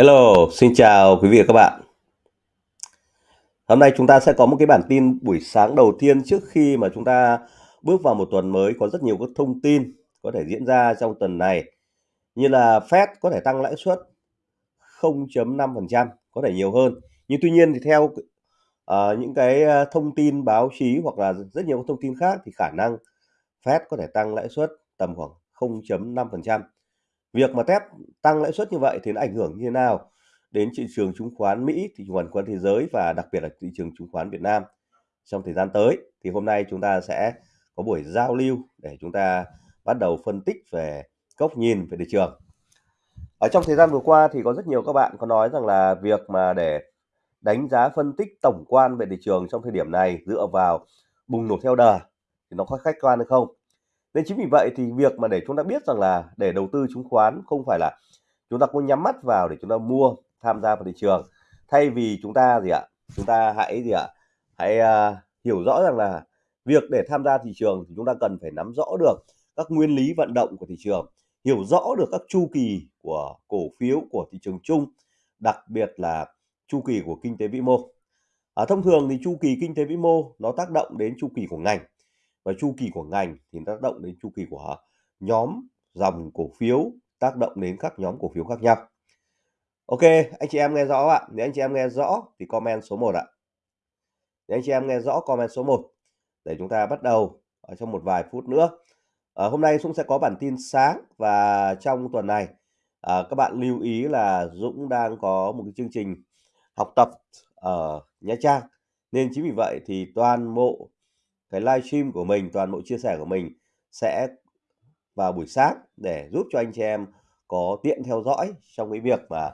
Hello, xin chào quý vị và các bạn. Hôm nay chúng ta sẽ có một cái bản tin buổi sáng đầu tiên trước khi mà chúng ta bước vào một tuần mới có rất nhiều các thông tin có thể diễn ra trong tuần này. Như là Fed có thể tăng lãi suất 0.5% có thể nhiều hơn. Nhưng tuy nhiên thì theo uh, những cái ờ, thông tin báo chí hoặc là rất nhiều thông tin khác thì khả năng Fed có thể tăng lãi suất tầm khoảng 0.5% việc mà Fed tăng lãi suất như vậy thì nó ảnh hưởng như thế nào đến thị trường chứng khoán Mỹ, thị trường chứng khoán thế giới và đặc biệt là thị trường chứng khoán Việt Nam trong thời gian tới. Thì hôm nay chúng ta sẽ có buổi giao lưu để chúng ta bắt đầu phân tích về góc nhìn về thị trường. Ở trong thời gian vừa qua thì có rất nhiều các bạn có nói rằng là việc mà để đánh giá phân tích tổng quan về thị trường trong thời điểm này dựa vào bùng nổ theo đà thì nó có khách quan hay không? Nên chính vì vậy thì việc mà để chúng ta biết rằng là để đầu tư chứng khoán không phải là chúng ta có nhắm mắt vào để chúng ta mua tham gia vào thị trường. Thay vì chúng ta gì ạ? Chúng ta hãy gì ạ? Hãy uh, hiểu rõ rằng là việc để tham gia thị trường thì chúng ta cần phải nắm rõ được các nguyên lý vận động của thị trường hiểu rõ được các chu kỳ của cổ phiếu của thị trường chung đặc biệt là chu kỳ của kinh tế vĩ mô. Ở thông thường thì chu kỳ kinh tế vĩ mô nó tác động đến chu kỳ của ngành và chu kỳ của ngành thì tác động đến chu kỳ của nhóm dòng cổ phiếu tác động đến các nhóm cổ phiếu khác nhau. Ok anh chị em nghe rõ ạ? Nếu anh chị em nghe rõ thì comment số 1 ạ. Nếu anh chị em nghe rõ comment số 1 để chúng ta bắt đầu ở trong một vài phút nữa. À, hôm nay Dũng sẽ có bản tin sáng và trong tuần này à, các bạn lưu ý là Dũng đang có một cái chương trình học tập ở Nha Trang. Nên chính vì vậy thì toàn bộ cái livestream của mình toàn bộ chia sẻ của mình sẽ vào buổi sáng để giúp cho anh chị em có tiện theo dõi trong cái việc mà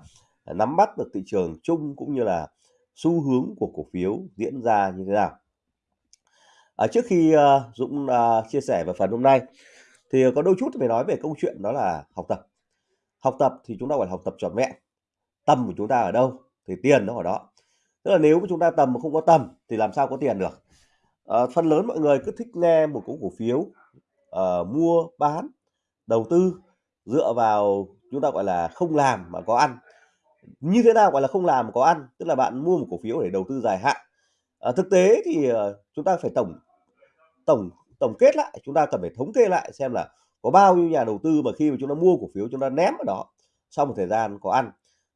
nắm bắt được thị trường chung cũng như là xu hướng của cổ phiếu diễn ra như thế nào. À, trước khi uh, Dũng uh, chia sẻ về phần hôm nay thì có đôi chút phải nói về câu chuyện đó là học tập. Học tập thì chúng ta phải học tập trọn vẹn. Tầm của chúng ta ở đâu thì tiền nó ở đó. Tức là nếu mà chúng ta tầm mà không có tầm thì làm sao có tiền được à, phần lớn mọi người cứ thích nghe một cổ cổ phiếu à, mua bán đầu tư dựa vào chúng ta gọi là không làm mà có ăn. Như thế nào gọi là không làm mà có ăn? Tức là bạn mua một cổ phiếu để đầu tư dài hạn. À, thực tế thì à, chúng ta phải tổng tổng tổng kết lại chúng ta cần phải thống kê lại xem là có bao nhiêu nhà đầu tư mà khi mà chúng ta mua cổ phiếu chúng ta ném ở đó sau một thời gian có ăn.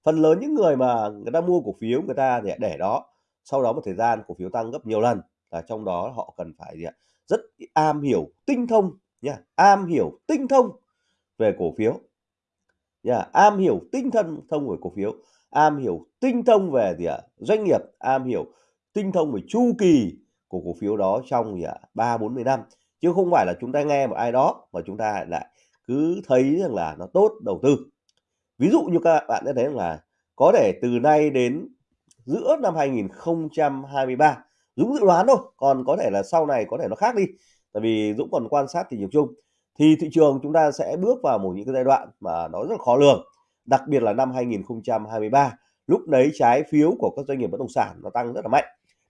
Phần lớn những người mà người ta mua cổ phiếu người ta để để đó sau đó một thời gian cổ phiếu tăng gấp nhiều lần là trong đó họ cần phải gì ạ? Rất am hiểu tinh thông nha, am hiểu tinh thông về cổ phiếu. Nha, am hiểu tinh thần thông về cổ phiếu, am hiểu tinh thông về gì ạ? Doanh nghiệp, am hiểu tinh thông về chu kỳ của cổ phiếu đó trong gì ạ? Ba, bốn mươi năm. Chứ không phải là chúng ta nghe một ai đó mà chúng ta lại cứ thấy rằng là nó tốt đầu tư. Ví dụ như các bạn đã thấy là có thể từ nay đến giữa năm 2023 Dũng dự đoán thôi, còn có thể là sau này có thể nó khác đi. Tại vì Dũng còn quan sát thị trường chung. Thì thị trường chúng ta sẽ bước vào một những cái giai đoạn mà nó rất là khó lường, đặc biệt là năm 2023 lúc đấy trái phiếu của các doanh nghiệp bất động sản nó tăng rất là mạnh.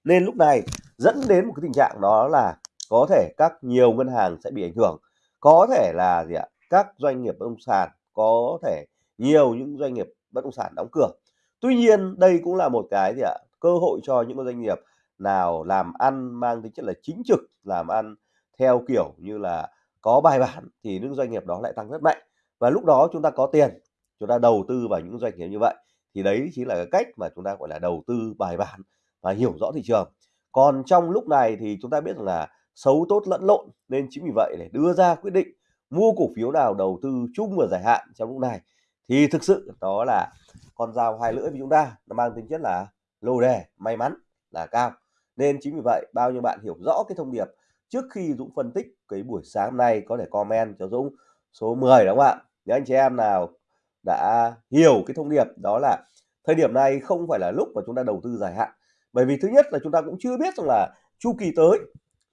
Nên lúc này dẫn đến một cái tình trạng đó là có thể các nhiều ngân hàng sẽ bị ảnh hưởng. Có thể là gì ạ? Các doanh nghiệp bất động sản có thể, nhiều những doanh nghiệp bất động sản đóng cửa. Tuy nhiên đây cũng là một cái gì ạ? Cơ hội cho những doanh nghiệp nào làm ăn mang tính chất là chính trực, làm ăn theo kiểu như là có bài bản thì những doanh nghiệp đó lại tăng rất mạnh. Và lúc đó chúng ta có tiền, chúng ta đầu tư vào những doanh nghiệp như vậy, thì đấy chính là cái cách mà chúng ta, gọi là, đầu tư bài bản và hiểu rõ thị trường. Còn trong lúc này thì chúng ta biết rằng là xấu tốt lẫn lộn, nên chính vì vậy để đưa ra quyết định mua cổ phiếu nào đầu tư chung và dài hạn trong lúc này, thì thực sự đó là con dao hai lưỡi với chúng ta, nó mang tính chất là lô đề, may mắn là cao nên chính vì vậy, bao nhiêu bạn hiểu rõ cái thông điệp, trước khi Dũng phân tích cái buổi sáng hôm nay có thể comment cho Dũng số 10 đúng không ạ? Nếu anh chị em nào đã hiểu cái thông điệp, đó là thời điểm này không phải là lúc mà chúng ta đầu tư dài hạn. Bởi vì thứ nhất là chúng ta cũng chưa biết rằng là chu kỳ tới,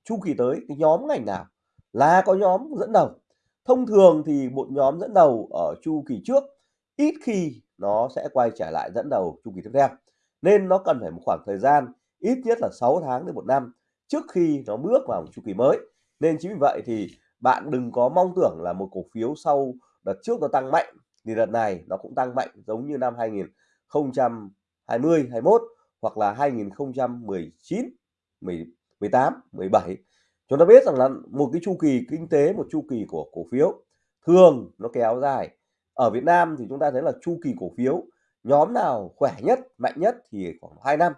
chu kỳ tới cái nhóm ngành nào là có nhóm dẫn đầu. Thông thường thì một nhóm dẫn đầu ở chu kỳ trước ít khi nó sẽ quay trở lại dẫn đầu chu kỳ tiếp theo. Nên nó cần phải một khoảng thời gian ít nhất là 6 tháng đến một năm trước khi nó bước vào một chu kỳ mới. Nên chính vì vậy thì bạn đừng có mong tưởng là một cổ phiếu sau đợt trước nó tăng mạnh, thì đợt này nó cũng tăng mạnh giống như năm 2020 21 hoặc là 2019 18 17 chúng ta biết rằng là một cái chu kỳ kinh tế, một chu kỳ của cổ phiếu thường nó kéo dài. Ở Việt Nam thì chúng ta thấy là chu kỳ cổ phiếu nhóm nào khỏe nhất, mạnh nhất thì khoảng 2 năm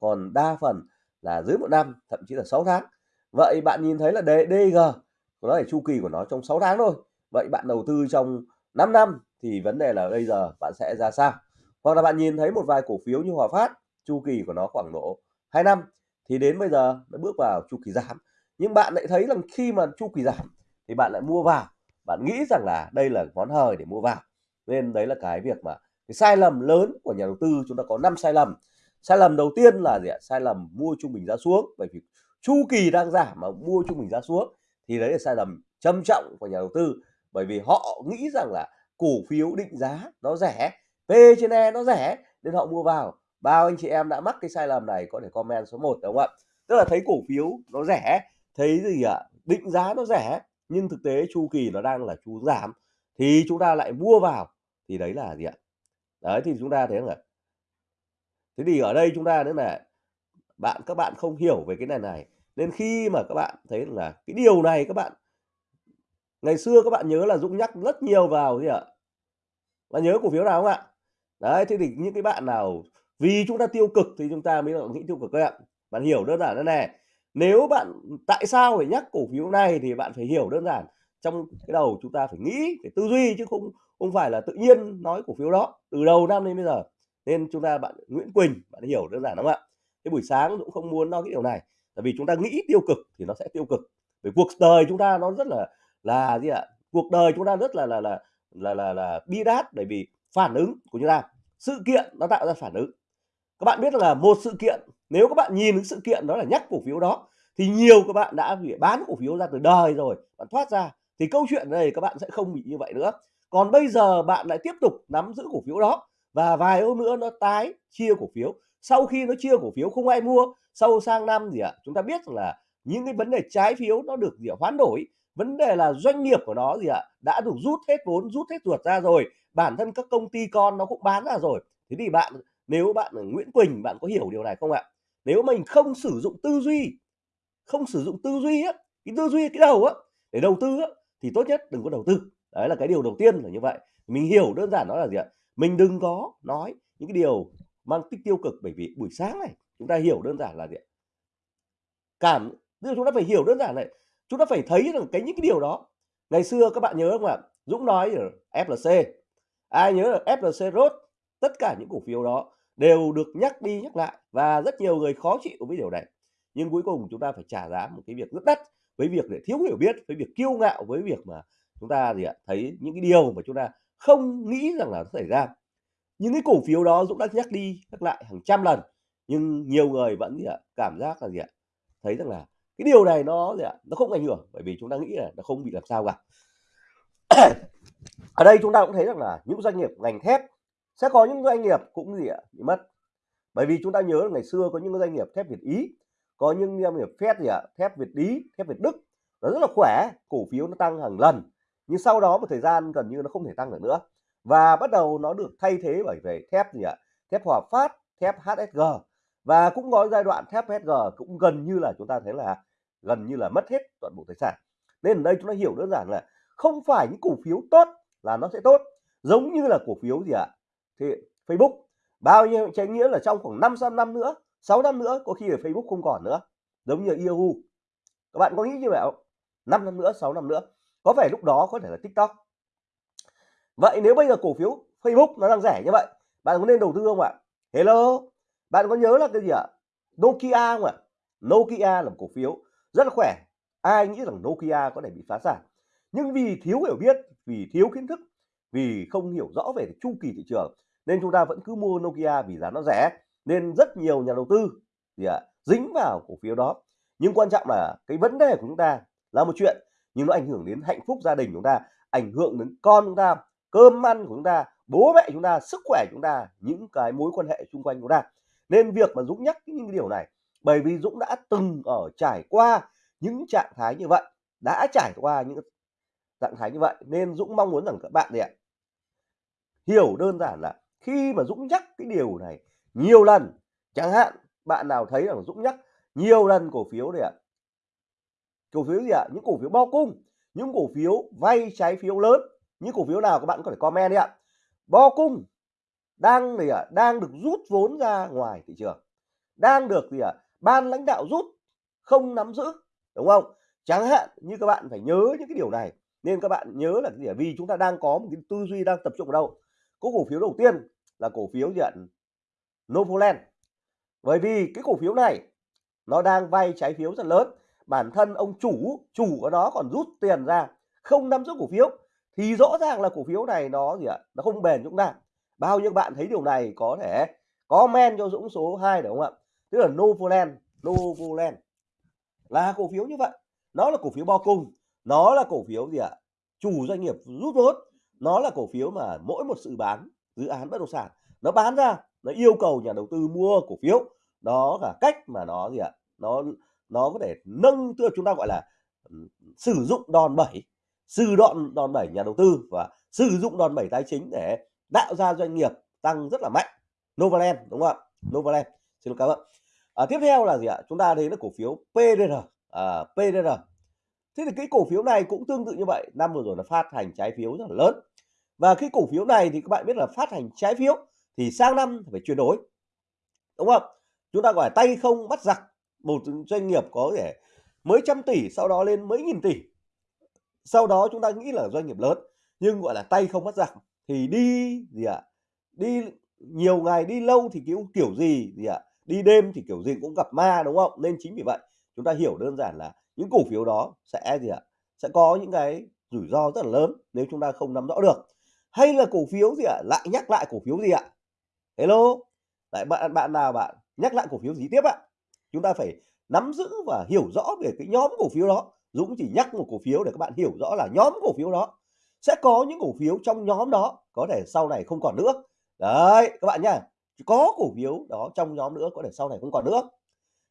còn đa phần là dưới một năm, thậm chí là 6 tháng. Vậy bạn nhìn thấy là DG nó là chu kỳ của nó trong 6 tháng thôi. Vậy bạn đầu tư trong 5 năm thì vấn đề là bây giờ bạn sẽ ra sao? Hoặc là bạn nhìn thấy một vài cổ phiếu như Hòa Phát, chu kỳ của nó khoảng độ 2 năm, thì đến bây giờ nó bước vào chu kỳ giảm. Nhưng bạn lại thấy rằng khi mà chu kỳ giảm thì bạn lại mua vào. Bạn nghĩ rằng là đây là món hời để mua vào. Nên đấy là cái việc mà cái sai lầm lớn của nhà đầu tư, chúng ta có 5 sai lầm sai lầm đầu tiên là gì ạ? Sai lầm mua trung bình giá xuống. Bởi vì chu kỳ đang giảm mà mua trung bình giá xuống thì đấy là sai lầm trầm trọng của nhà đầu tư. Bởi vì họ nghĩ rằng là cổ phiếu định giá nó rẻ, P trên E nó rẻ nên họ mua vào. Bao anh chị em đã mắc cái sai lầm này có thể comment số 1 đúng không ạ? Tức là thấy cổ phiếu nó rẻ, thấy gì ạ? Định giá nó rẻ, nhưng thực tế chu kỳ nó đang là chu giảm thì chúng ta lại mua vào. Thì đấy là gì ạ? Đấy, thì chúng ta thấy là thế thì ở đây chúng ta nữa là bạn, các bạn không hiểu về cái này này. Nên khi mà các bạn thấy là cái điều này các bạn, ngày xưa các bạn nhớ là Dũng nhắc rất nhiều vào gì ạ. Bạn nhớ cổ phiếu nào không ạ? Đấy, thế thì những cái bạn nào, vì chúng ta tiêu cực thì chúng ta mới nghĩ tiêu cực các bạn bạn hiểu đơn giản thế này, nếu bạn, tại sao phải nhắc cổ phiếu này thì bạn phải hiểu đơn giản. Trong cái đầu chúng ta phải nghĩ, phải tư duy chứ không không phải là tự nhiên nói cổ phiếu đó. Từ đầu năm đến bây giờ nên chúng ta bạn Nguyễn Quỳnh bạn hiểu đơn giản không ạ. Cái buổi sáng cũng không muốn nói cái điều này tại vì chúng ta nghĩ tiêu cực thì nó sẽ tiêu cực. Vì cuộc đời chúng ta nó rất là là gì ạ? Cuộc đời chúng ta rất là là là là là, là bi đát bởi vì phản ứng của chúng ta. Sự kiện nó tạo ra phản ứng. Các bạn biết là một sự kiện nếu các bạn nhìn cái sự kiện đó là nhắc cổ phiếu đó thì nhiều các bạn đã bị bán cổ phiếu ra từ đời rồi bạn thoát ra thì câu chuyện này các bạn sẽ không bị như vậy nữa. Còn bây giờ bạn lại tiếp tục nắm giữ cổ phiếu đó và vài hôm nữa nó tái chia cổ phiếu. Sau khi nó chia cổ phiếu không ai mua sau sang năm gì ạ à, chúng ta biết là những cái vấn đề trái phiếu nó được gì à, hoán đổi. Vấn đề là doanh nghiệp của nó gì ạ à, đã được rút hết vốn rút hết ruột ra rồi. Bản thân các công ty con nó cũng bán ra rồi. Thế thì bạn nếu bạn là Nguyễn Quỳnh bạn có hiểu điều này không ạ? Nếu mình không sử dụng tư duy không sử dụng tư duy á cái tư duy cái đầu á để đầu tư á thì tốt nhất đừng có đầu tư. Đấy là cái điều đầu tiên là như vậy. Mình hiểu đơn giản nó là gì ạ? Mình đừng có nói những cái điều mang tích tiêu cực, bởi vì buổi sáng này chúng ta hiểu đơn giản là gì cảm, tức là chúng ta phải hiểu đơn giản này, chúng ta phải thấy rằng cái những cái điều đó. Ngày xưa các bạn nhớ không ạ? Dũng nói ở FLC ai nhớ là FLC rốt tất cả những cổ phiếu đó đều được nhắc đi nhắc lại và rất nhiều người khó chịu với điều này. Nhưng cuối cùng chúng ta phải trả giá một cái việc rất đắt với việc để thiếu hiểu biết, với việc kiêu ngạo, với việc mà chúng ta gì ạ? Thấy những cái điều mà chúng ta không nghĩ rằng là nó xảy ra. Những cái cổ phiếu đó Dũng đã nhắc đi nhắc lại hàng trăm lần, nhưng nhiều người vẫn gì ạ cảm giác là gì ạ? Thấy rằng là cái điều này nó gì ạ? Nó không ảnh hưởng, bởi vì chúng ta nghĩ là nó không bị làm sao cả. Ở đây chúng ta cũng thấy rằng là những doanh nghiệp ngành thép sẽ có những doanh nghiệp cũng gì ạ? Bị mất. Bởi vì chúng ta nhớ là ngày xưa có những doanh nghiệp thép Việt Ý, có những doanh nghiệp thép gì ạ? Thép Việt Ý, thép Việt Đức, nó rất là khỏe, cổ phiếu nó tăng hàng lần nhưng sau đó một thời gian gần như nó không thể tăng được nữa. Và bắt đầu nó được thay thế bởi về thép gì ạ? Thép Hòa Phát, thép HSG và cũng có giai đoạn thép HSG cũng gần như là chúng ta thấy là gần như là mất hết toàn bộ tài sản. Nên ở đây chúng ta hiểu đơn giản là không phải những cổ phiếu tốt là nó sẽ tốt. Giống như là cổ phiếu gì ạ? Thì Facebook. Bao nhiêu trái nghĩa là trong khoảng 500 năm nữa 6 năm nữa có khi là Facebook không còn nữa. Giống như Yahoo. Các bạn có nghĩ như vậy không? 5 năm nữa 6 năm nữa có vẻ lúc đó có thể là TikTok. Vậy nếu bây giờ cổ phiếu Facebook nó đang rẻ như vậy, bạn có nên đầu tư không ạ? Hello? Bạn có nhớ là cái gì ạ? Nokia không ạ? Nokia là một cổ phiếu rất là khỏe. Ai nghĩ rằng Nokia có thể bị phá sản? Nhưng vì thiếu hiểu biết, vì thiếu kiến thức, vì không hiểu rõ về chu kỳ thị trường, nên chúng ta vẫn cứ mua Nokia vì giá nó rẻ, nên rất nhiều nhà đầu tư gì ạ? Dính vào cổ phiếu đó. Nhưng quan trọng là cái vấn đề của chúng ta là một chuyện nhưng nó ảnh hưởng đến hạnh phúc gia đình chúng ta, ảnh hưởng đến con chúng ta, cơm ăn của chúng ta, bố mẹ chúng ta, sức khỏe chúng ta, những cái mối quan hệ xung quanh chúng ta. Nên việc mà Dũng nhắc những điều này, bởi vì Dũng đã từng ở trải qua những trạng thái như vậy, đã trải qua những trạng thái như vậy, nên Dũng mong muốn rằng các bạn này ạ, hiểu đơn giản là khi mà Dũng nhắc cái điều này nhiều lần, chẳng hạn bạn nào thấy rằng Dũng nhắc nhiều lần cổ phiếu này ạ cổ phiếu gì ạ? Những cổ phiếu bo cung, những cổ phiếu vay trái phiếu lớn. Những cổ phiếu nào các bạn có thể comment đi ạ. Bo cung đang gì ạ? Đang được rút vốn ra ngoài thị trường. Đang được gì ạ? Ban lãnh đạo rút, không nắm giữ, đúng không? Chẳng hạn như các bạn phải nhớ những cái điều này. Nên các bạn nhớ là cái gì vì chúng ta đang có một cái tư duy đang tập trung ở đâu? Có cổ phiếu đầu tiên là cổ phiếu gì ạ? Novoland. Bởi vì cái cổ phiếu này nó đang vay trái phiếu rất lớn bản thân ông chủ chủ của nó còn rút tiền ra, không nắm giữ cổ phiếu, thì rõ ràng là cổ phiếu này nó gì ạ, nó không bền chúng ta bao nhiêu bạn thấy điều này có thể comment cho Dũng số 2 đúng không ạ? Tức là Novoland Novoland là cổ phiếu như vậy. Nó là cổ phiếu bao cung, nó là cổ phiếu gì ạ, chủ doanh nghiệp rút vốn, nó là cổ phiếu mà mỗi một sự bán, dự án bất động sản, nó bán ra, nó yêu cầu nhà đầu tư mua cổ phiếu. Đó là cách mà nó gì ạ, nó nó có thể nâng tức là chúng ta gọi là sử dụng đòn bẩy sử đoạn đòn bẩy nhà đầu tư và sử dụng đòn bẩy tài chính để tạo ra doanh nghiệp tăng rất là mạnh. Novaland đúng không ạ? Novaland. Xin cảm ơn. À, tiếp theo là gì ạ? Chúng ta thấy là cổ phiếu PDR à, PDR thế thì cái cổ phiếu này cũng tương tự như vậy. Năm vừa rồi là phát hành trái phiếu rất là lớn. Và cái cổ phiếu này thì các bạn biết là phát hành trái phiếu thì sang năm phải chuyển đổi đúng không chúng ta gọi là tay không bắt giặc một doanh nghiệp có thể mấy trăm tỷ, sau đó lên mấy nghìn tỷ sau đó chúng ta nghĩ là doanh nghiệp lớn, nhưng gọi là tay không bắt giặc thì đi gì ạ à? đi nhiều ngày, đi lâu thì kiểu kiểu gì gì ạ à? đi đêm thì kiểu gì cũng gặp ma, đúng không nên chính vì vậy, chúng ta hiểu đơn giản là những cổ phiếu đó sẽ gì ạ à? sẽ có những cái rủi ro rất là lớn nếu chúng ta không nắm rõ được hay là cổ phiếu gì ạ à? lại nhắc lại cổ phiếu gì ạ à? hello lại bạn bạn nào bạn nhắc lại cổ phiếu gì tiếp ạ chúng ta phải nắm giữ và hiểu rõ về cái nhóm cổ phiếu đó. Dũng chỉ nhắc một cổ phiếu để các bạn hiểu rõ là nhóm cổ phiếu đó. Sẽ có những cổ phiếu trong nhóm đó, có thể sau này không còn nữa. Đấy, các bạn nhá. Có cổ phiếu đó trong nhóm nữa, có thể sau này không còn nữa.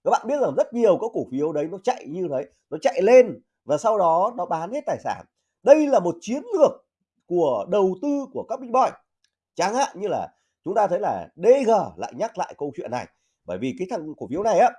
Các bạn biết rằng rất nhiều các cổ phiếu đấy nó chạy như thế, nó chạy lên và sau đó nó bán hết tài sản. Đây là một chiến lược của đầu tư của các big boy. Chẳng hạn như là chúng ta thấy là DG lại nhắc lại câu chuyện này. Bởi vì cái thằng cổ phiếu này á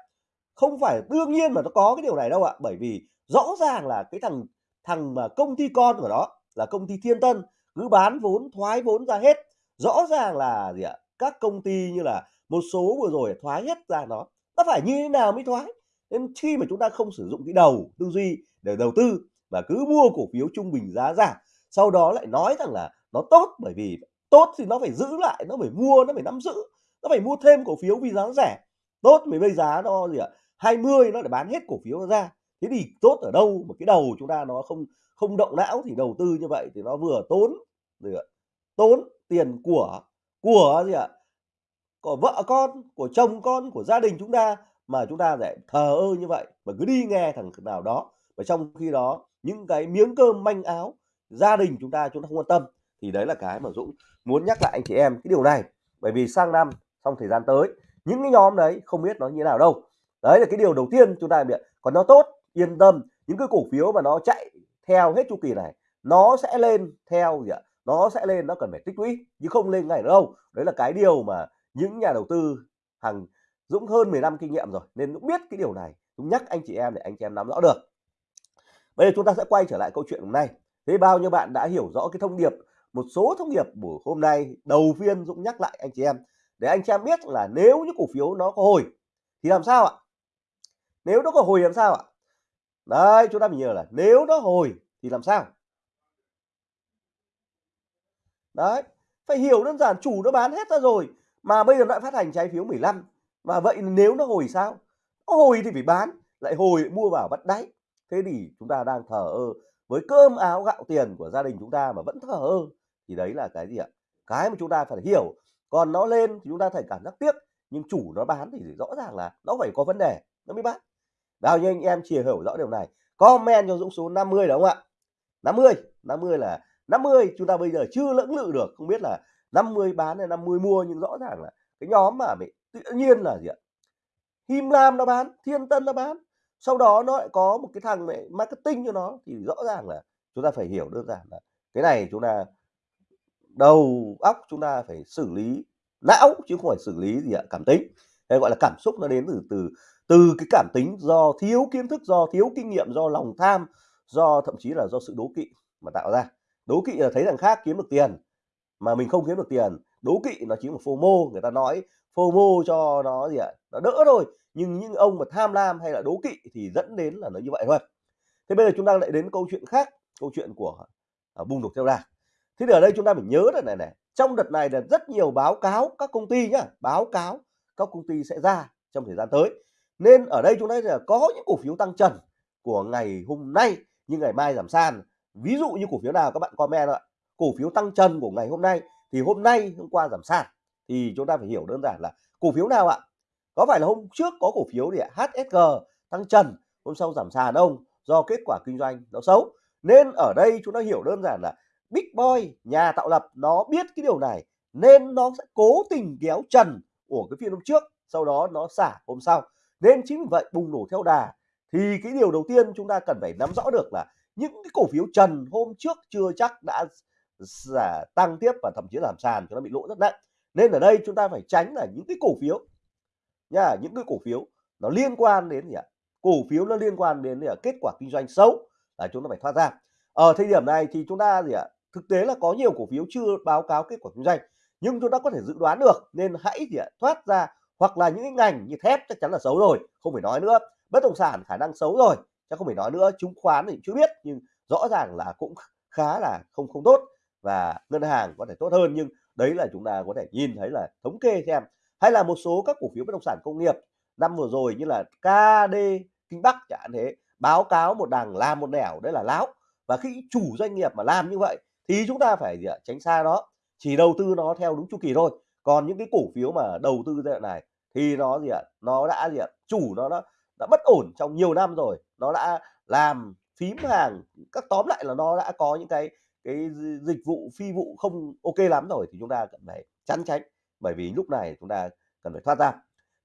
không phải đương nhiên mà nó có cái điều này đâu ạ. Bởi vì rõ ràng là cái thằng thằng mà công ty con của nó là công ty Thiên Tân, cứ bán vốn, thoái vốn ra hết. Rõ ràng là gì ạ? Các công ty như là một số vừa rồi thoái hết ra nó nó phải như thế nào mới thoái? Nên khi mà chúng ta không sử dụng cái đầu tư duy để đầu tư và cứ mua cổ phiếu trung bình giá giảm, sau đó lại nói rằng là nó tốt bởi vì tốt thì nó phải giữ lại, nó phải mua, nó phải nắm giữ, nó phải mua thêm cổ phiếu vì giá rẻ. Tốt vì bây giá nó gì ạ? 20 nó để bán hết cổ phiếu ra. Thế thì tốt ở đâu mà cái đầu chúng ta nó không không động não thì đầu tư như vậy thì nó vừa tốn, gì ạ, tốn tiền của của gì ạ, của vợ con, của chồng con, của gia đình chúng ta mà chúng ta lại thờ ơ như vậy mà cứ đi nghe thằng nào đó và trong khi đó những cái miếng cơm manh áo gia đình chúng ta chúng ta không quan tâm thì đấy là cái mà Dũng muốn nhắc lại anh chị em cái điều này. Bởi vì sang năm trong thời gian tới, những cái nhóm đấy không biết nó như nào đâu đấy là cái điều đầu tiên chúng ta biết. Còn nó tốt, yên tâm. Những cái cổ phiếu mà nó chạy theo hết chu kỳ này, nó sẽ lên theo gì ạ? Nó sẽ lên, nó cần phải tích lũy chứ không lên ngày đâu. Đấy là cái điều mà những nhà đầu tư hàng Dũng hơn 10 năm kinh nghiệm rồi, nên Dũng biết cái điều này. Dũng nhắc anh chị em để anh chị em nắm rõ được. Bây giờ chúng ta sẽ quay trở lại câu chuyện hôm nay. Thế bao nhiêu bạn đã hiểu rõ cái thông điệp, một số thông điệp buổi hôm nay, đầu phiên Dũng nhắc lại anh chị em. Để anh chị em biết là nếu những cổ phiếu nó có hồi, thì làm sao ạ? Nếu nó có hồi làm sao ạ? Đấy, chúng ta phải nhớ là nếu nó hồi thì làm sao? Đấy, phải hiểu đơn giản chủ nó bán hết ra rồi, mà bây giờ lại phát hành trái phiếu 15 mà vậy nếu nó hồi sao? Nó hồi thì phải bán, lại hồi mua vào bắt đáy. Thế thì chúng ta đang thờ ơ với cơm áo gạo tiền của gia đình chúng ta mà vẫn thờ ơ, thì đấy là cái gì ạ? Cái mà chúng ta phải hiểu. Còn nó lên thì chúng ta phải cảm giác tiếc, nhưng chủ nó bán thì rõ ràng là nó phải có vấn đề, nó mới bán bao nhiêu anh em chia hiểu rõ điều này. Comment cho Dũng số 50 đúng không ạ? 50 50 là 50 chúng ta bây giờ chưa lưỡng lự được. Không biết là 50 bán hay 50 mua, nhưng rõ ràng là cái nhóm mà bị tự nhiên là gì ạ? Him Lam nó bán, Thiên Tân nó bán. Sau đó nó lại có một cái thằng này marketing cho nó. Thì rõ ràng là chúng ta phải hiểu đơn giản là cái này chúng ta đầu óc chúng ta phải xử lý, não chứ không phải xử lý gì ạ? Cảm tính hay gọi là cảm xúc nó đến từ từ từ cái cảm tính do thiếu kiến thức do thiếu kinh nghiệm do lòng tham do thậm chí là do sự đố kỵ mà tạo ra. Đố kỵ là thấy thằng khác kiếm được tiền mà mình không kiếm được tiền. Đố kỵ nó chính là FOMO người ta nói FOMO cho nó gì ạ? Nó đỡ thôi nhưng những ông mà tham lam hay là đố kỵ thì dẫn đến là nó như vậy thôi. Thế bây giờ chúng ta lại đến câu chuyện khác câu chuyện của uh, bùng nổ theo đà. Thế thì ở đây chúng ta phải nhớ là này này trong đợt này là rất nhiều báo cáo các công ty nhá báo cáo các công ty sẽ ra trong thời gian tới. Nên ở đây chúng ta là có những cổ phiếu tăng trần của ngày hôm nay nhưng ngày mai giảm sàn. Ví dụ như cổ phiếu nào các bạn comment ạ. Cổ phiếu tăng trần của ngày hôm nay thì hôm nay hôm qua giảm sàn. Thì chúng ta phải hiểu đơn giản là cổ phiếu nào ạ? Có phải là hôm trước có cổ phiếu thì HSG tăng trần, hôm sau giảm sàn không? Do kết quả kinh doanh nó xấu. Nên ở đây chúng ta hiểu đơn giản là Big Boy, nhà tạo lập nó biết cái điều này, nên nó sẽ cố tình kéo trần của cái phiên hôm trước, sau đó nó xả hôm sau. Nên chính vì vậy, bùng nổ theo đà, thì cái điều đầu tiên chúng ta cần phải nắm rõ được là những cái cổ phiếu trần hôm trước chưa chắc đã giả tăng tiếp và thậm chí làm sàn cho nó bị lỗ rất nặng. Nên ở đây chúng ta phải tránh là những cái cổ phiếu nha, những cái cổ phiếu nó liên quan đến gì ạ? Cổ phiếu nó liên quan đến gì ạ? kết quả kinh doanh xấu, là chúng ta phải thoát ra. Ở thời điểm này thì chúng ta gì ạ? Thực tế là có nhiều cổ phiếu chưa báo cáo kết quả kinh doanh nhưng chúng ta có thể dự đoán được nên hãy gì ạ thoát ra hoặc là những cái ngành như thép chắc chắn là xấu rồi, không phải nói nữa. Bất động sản khả năng xấu rồi, chắc không phải nói nữa. Chứng khoán thì chưa biết, nhưng rõ ràng là cũng khá là không không tốt và ngân hàng có thể tốt hơn. Nhưng đấy là chúng ta có thể nhìn thấy là thống kê xem. Hay là một số các cổ phiếu bất động sản công nghiệp, năm vừa rồi như là KD Kinh Bắc chẳng hạn thế, báo cáo một đằng làm một nẻo, đấy là láo. Và khi chủ doanh nghiệp mà làm như vậy thì chúng ta phải gì ạ? tránh xa nó chỉ đầu tư nó theo đúng chu kỳ thôi. Còn những cái cổ phiếu mà đầu tư giai đoạn này thì nó gì ạ? Nó đã gì ạ? Chủ nó đã, đã bất ổn trong nhiều năm rồi. Nó đã làm phím hàng các tóm lại là nó đã có những cái cái dịch vụ phi vụ không ok lắm rồi thì chúng ta cần phải chắn tránh bởi vì lúc này chúng ta cần phải thoát ra.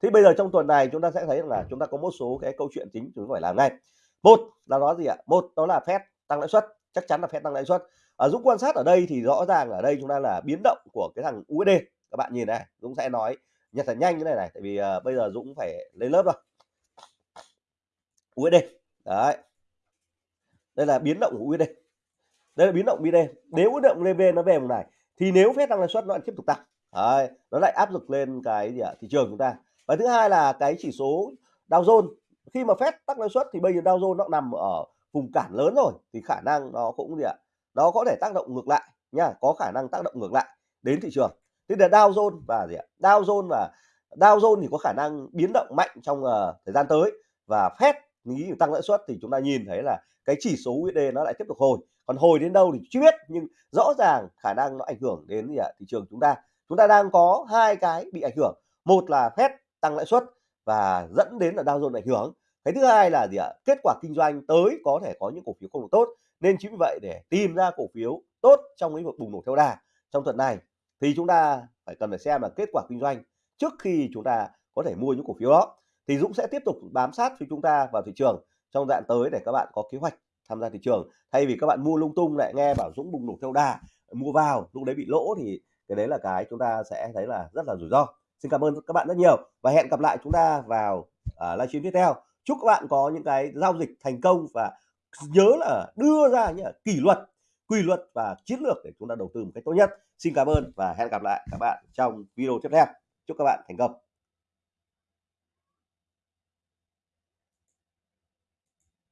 Thế bây giờ trong tuần này chúng ta sẽ thấy là chúng ta có một số cái câu chuyện chính chúng ta phải làm ngay. Một là nó gì ạ? Một đó là phép tăng lãi suất. Chắc chắn là phép tăng lãi suất à, Dũng quan sát ở đây thì rõ ràng ở đây chúng ta là biến động của cái thằng USD các bạn nhìn này Dũng sẽ nói nhật thật nhanh như này này tại vì à, bây giờ Dũng phải lên lớp rồi. USD đấy. Đây là biến động của USD đây là biến động USD nếu biến động lên nó về vùng này thì nếu phép tăng lãi suất nó lại tiếp tục tăng. Đấy, nó lại áp lực lên cái gì ạ? Thị trường chúng ta. Và thứ hai là cái chỉ số Dow Jones khi mà phép tăng lãi suất thì bây giờ Dow Jones nó nằm ở vùng cản lớn rồi thì khả năng nó cũng gì ạ? Nó có thể tác động ngược lại nha có khả năng tác động ngược lại đến thị trường. Thế là Dow Jones và gì ạ? Dow Jones và Dow Jones thì có khả năng biến động mạnh trong uh, thời gian tới và Fed nghĩ tăng lãi suất thì chúng ta nhìn thấy là cái chỉ số USD nó lại tiếp tục hồi. Còn hồi đến đâu thì chưa biết nhưng rõ ràng khả năng nó ảnh hưởng đến gì ạ? Thị trường chúng ta. Chúng ta đang có hai cái bị ảnh hưởng. Một là Fed tăng lãi suất và dẫn đến là Dow Jones ảnh hưởng. Cái thứ hai là gì ạ? Kết quả kinh doanh tới có thể có những cổ phiếu không được tốt nên chính vì vậy để tìm ra cổ phiếu tốt trong lĩnh vực bùng nổ theo đà trong tuần này thì chúng ta phải cần phải xem là kết quả kinh doanh trước khi chúng ta có thể mua những cổ phiếu đó. Thì Dũng sẽ tiếp tục bám sát với chúng ta vào thị trường trong đoạn tới để các bạn có kế hoạch tham gia thị trường. Thay vì các bạn mua lung tung lại nghe bảo Dũng bùng nổ theo đà mua vào lúc đấy bị lỗ thì cái đấy là cái chúng ta sẽ thấy là rất là rủi ro. Xin cảm ơn các bạn rất nhiều và hẹn gặp lại chúng ta vào uh, livestream tiếp theo. Chúc các bạn có những cái giao dịch thành công và nhớ là đưa ra những kỷ luật, quy luật và chiến lược để chúng ta đầu tư một cách tốt nhất. Xin cảm ơn và hẹn gặp lại các bạn trong video tiếp theo. Chúc các bạn thành công.